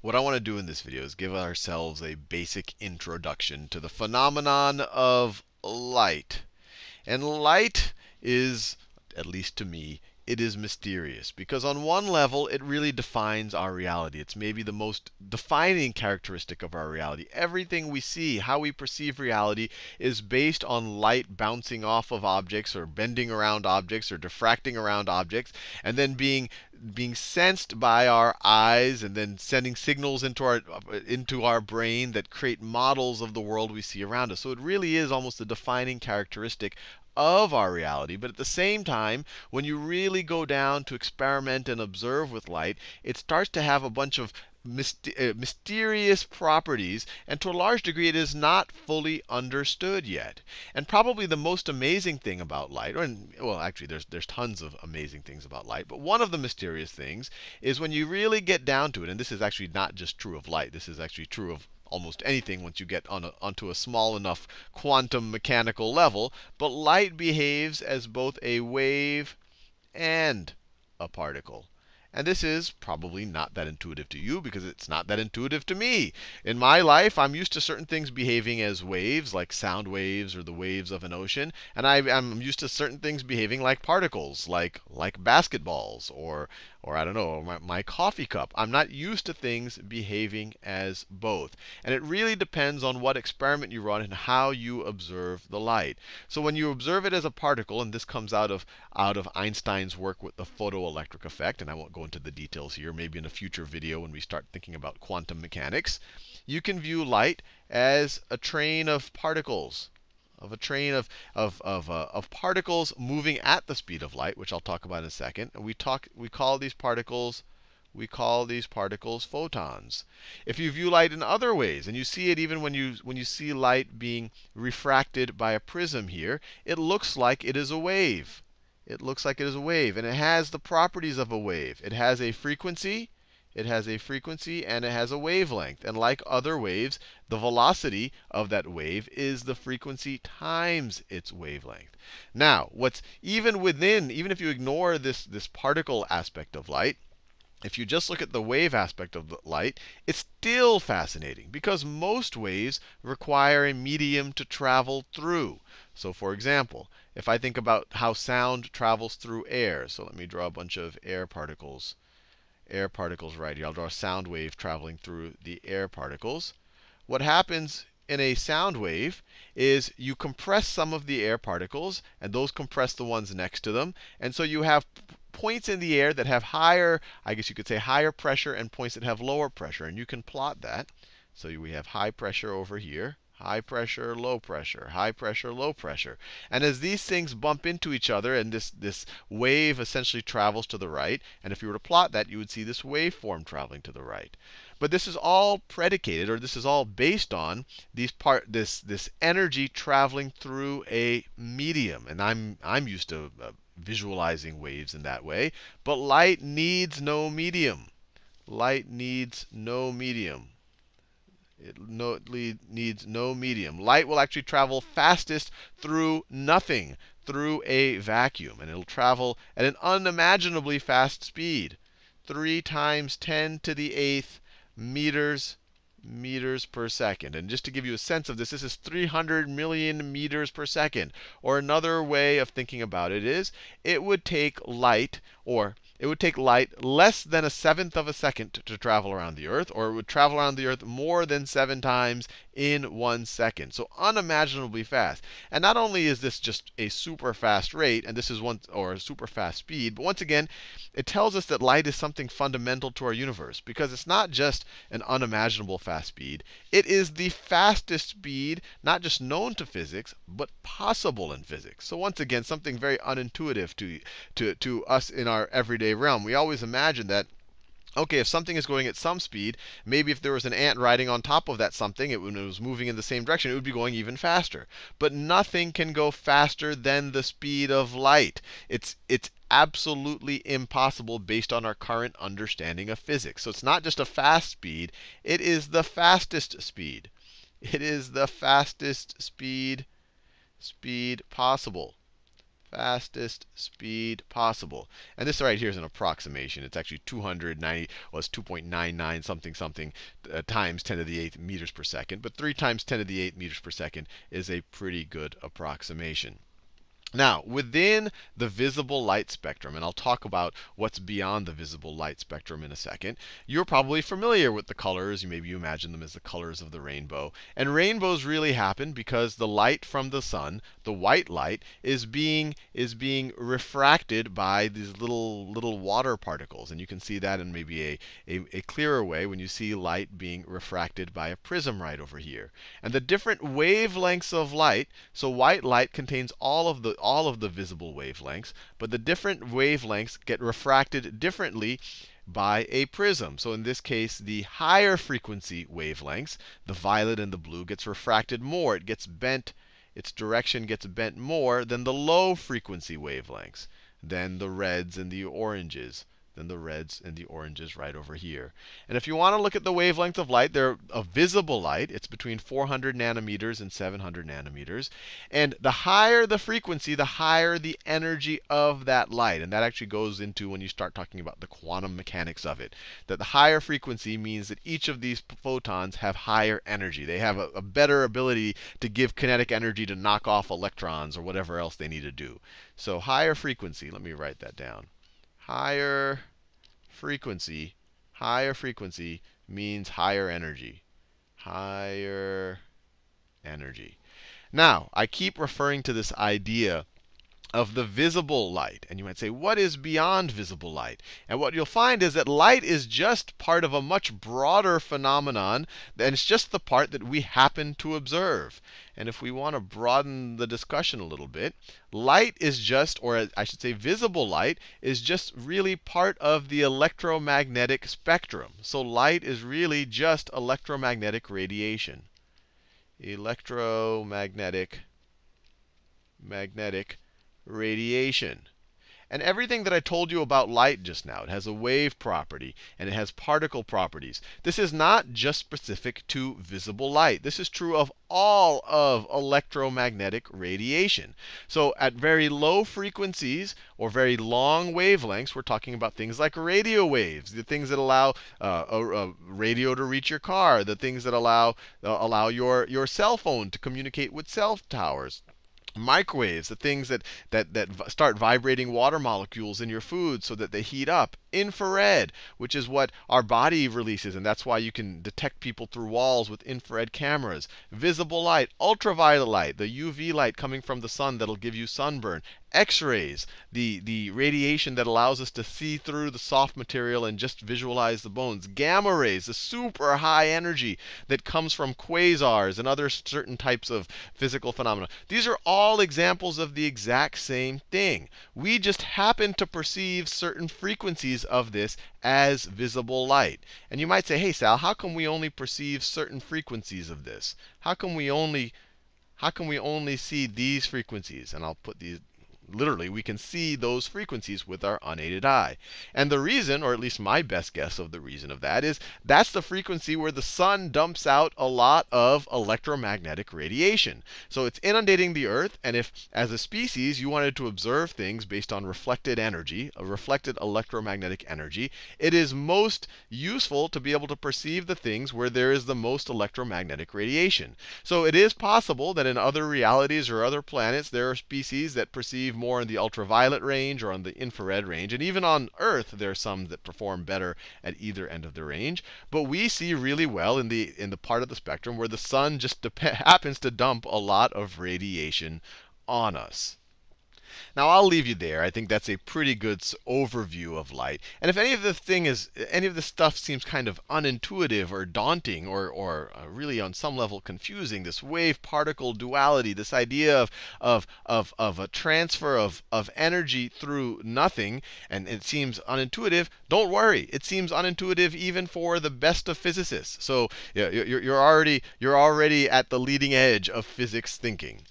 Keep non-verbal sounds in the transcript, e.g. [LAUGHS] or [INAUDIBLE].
what I want to do in this video is give ourselves a basic introduction to the phenomenon of light. And light is, at least to me, it is mysterious because on one level it really defines our reality. It's maybe the most defining characteristic of our reality. Everything we see, how we perceive reality is based on light bouncing off of objects or bending around objects or diffracting around objects and then being being sensed by our eyes and then sending signals into our into our brain that create models of the world we see around us. So it really is almost a defining characteristic of our reality. But at the same time, when you really go down to experiment and observe with light, it starts to have a bunch of uh, mysterious properties, and to a large degree, it is not fully understood yet. And probably the most amazing thing about light, or well, actually, there's there's tons of amazing things about light, but one of the mysterious things is when you really get down to it. And this is actually not just true of light. This is actually true of almost anything once you get on a, onto a small enough quantum mechanical level. But light behaves as both a wave and a particle. And this is probably not that intuitive to you because it's not that intuitive to me. In my life, I'm used to certain things behaving as waves, like sound waves or the waves of an ocean. And I, am used to certain things behaving like particles, like, like basketballs or, or I don't know, my, my coffee cup. I'm not used to things behaving as both. And it really depends on what experiment you run and how you observe the light. So when you observe it as a particle, and this comes out of, out of Einstein's work with the photoelectric effect, and I won't go into the details here, maybe in a future video when we start thinking about quantum mechanics, you can view light as a train of particles of a train of, of, of, uh, of particles moving at the speed of light, which I'll talk about in a second. And we, talk, we call these particles we call these particles photons. If you view light in other ways, and you see it even when you, when you see light being refracted by a prism here, it looks like it is a wave. It looks like it is a wave. And it has the properties of a wave. It has a frequency, it has a frequency and it has a wavelength. And like other waves, the velocity of that wave is the frequency times its wavelength. Now, what's even within, even if you ignore this, this particle aspect of light, if you just look at the wave aspect of the light, it's still fascinating because most waves require a medium to travel through. So for example, if I think about how sound travels through air, so let me draw a bunch of air particles air particles right here. I'll draw a sound wave traveling through the air particles. What happens in a sound wave is you compress some of the air particles, and those compress the ones next to them. And so you have points in the air that have higher, I guess you could say higher pressure, and points that have lower pressure. And you can plot that. So we have high pressure over here high pressure, low pressure, high pressure, low pressure. And as these things bump into each other, and this, this wave essentially travels to the right, and if you were to plot that, you would see this waveform traveling to the right. But this is all predicated, or this is all based on these part, this, this energy traveling through a medium. And I'm, I'm used to uh, visualizing waves in that way. But light needs no medium. Light needs no medium. It no, needs no medium. Light will actually travel fastest through nothing, through a vacuum. And it'll travel at an unimaginably fast speed 3 times 10 to the eighth meters meters per second. And just to give you a sense of this, this is 300 million meters per second. Or another way of thinking about it is, it would take light, or it would take light less than a seventh of a second to travel around the Earth, or it would travel around the Earth more than seven times in one second. So unimaginably fast. And not only is this just a super fast rate, and this is one or a super fast speed, but once again, it tells us that light is something fundamental to our universe because it's not just an unimaginable fast speed. It is the fastest speed, not just known to physics, but possible in physics. So once again, something very unintuitive to, to, to us in our everyday realm. We always imagine that OK, if something is going at some speed, maybe if there was an ant riding on top of that something, it, when it was moving in the same direction, it would be going even faster. But nothing can go faster than the speed of light. It's, it's absolutely impossible based on our current understanding of physics. So it's not just a fast speed, it is the fastest speed. It is the fastest speed, speed possible fastest speed possible. And this right here is an approximation. It's actually 290, well, it's 2.99 something something uh, times 10 to the 8th meters per second. But 3 times 10 to the 8th meters per second is a pretty good approximation. Now, within the visible light spectrum, and I'll talk about what's beyond the visible light spectrum in a second, you're probably familiar with the colors. You maybe you imagine them as the colors of the rainbow. And rainbows really happen because the light from the sun, the white light, is being is being refracted by these little little water particles. And you can see that in maybe a, a, a clearer way when you see light being refracted by a prism right over here. And the different wavelengths of light, so white light contains all of the all of the visible wavelengths, but the different wavelengths get refracted differently by a prism. So in this case, the higher frequency wavelengths, the violet and the blue, gets refracted more. It gets bent, its direction gets bent more than the low frequency wavelengths, than the reds and the oranges than the reds and the oranges right over here. And if you want to look at the wavelength of light, they're a visible light. It's between 400 nanometers and 700 nanometers. And the higher the frequency, the higher the energy of that light. And that actually goes into when you start talking about the quantum mechanics of it. That the higher frequency means that each of these photons have higher energy. They have a, a better ability to give kinetic energy to knock off electrons or whatever else they need to do. So higher frequency, let me write that down higher frequency, higher frequency means higher energy. Higher energy. Now, I keep referring to this idea of the visible light. And you might say, what is beyond visible light? And what you'll find is that light is just part of a much broader phenomenon, and it's just the part that we happen to observe. And if we want to broaden the discussion a little bit, light is just, or I should say visible light, is just really part of the electromagnetic spectrum. So light is really just electromagnetic radiation. Electromagnetic magnetic radiation. And everything that I told you about light just now, it has a wave property and it has particle properties. This is not just specific to visible light. This is true of all of electromagnetic radiation. So at very low frequencies or very long wavelengths, we're talking about things like radio waves, the things that allow uh, a, a, radio to reach your car, the things that allow uh, allow your your cell phone to communicate with cell towers microwaves, the things that, that, that start vibrating water molecules in your food so that they heat up. Infrared, which is what our body releases, and that's why you can detect people through walls with infrared cameras. Visible light, ultraviolet light, the UV light coming from the sun that'll give you sunburn. X-rays, the, the radiation that allows us to see through the soft material and just visualize the bones. Gamma rays, the super high energy that comes from quasars and other certain types of physical phenomena. These are all examples of the exact same thing. We just happen to perceive certain frequencies of this as visible light. And you might say, hey, Sal, how come we only perceive certain frequencies of this? How come we only how can we only see these frequencies? And I'll put these literally, we can see those frequencies with our unaided eye. And the reason, or at least my best guess of the reason of that, is that's the frequency where the sun dumps out a lot of electromagnetic radiation. So it's inundating the Earth, and if, as a species, you wanted to observe things based on reflected energy, a reflected electromagnetic energy, it is most useful to be able to perceive the things where there is the most electromagnetic radiation. So it is possible that in other realities or other planets, there are species that perceive more in the ultraviolet range or on the infrared range. And even on Earth, there are some that perform better at either end of the range. But we see really well in the in the part of the spectrum where the sun just [LAUGHS] happens to dump a lot of radiation on us. Now I'll leave you there. I think that's a pretty good overview of light. And if any of the thing is, any of the stuff seems kind of unintuitive or daunting or, or uh, really on some level confusing, this wave-particle duality, this idea of, of, of, of a transfer of, of energy through nothing, and it seems unintuitive, don't worry. It seems unintuitive even for the best of physicists. So you're, you're already, you're already at the leading edge of physics thinking.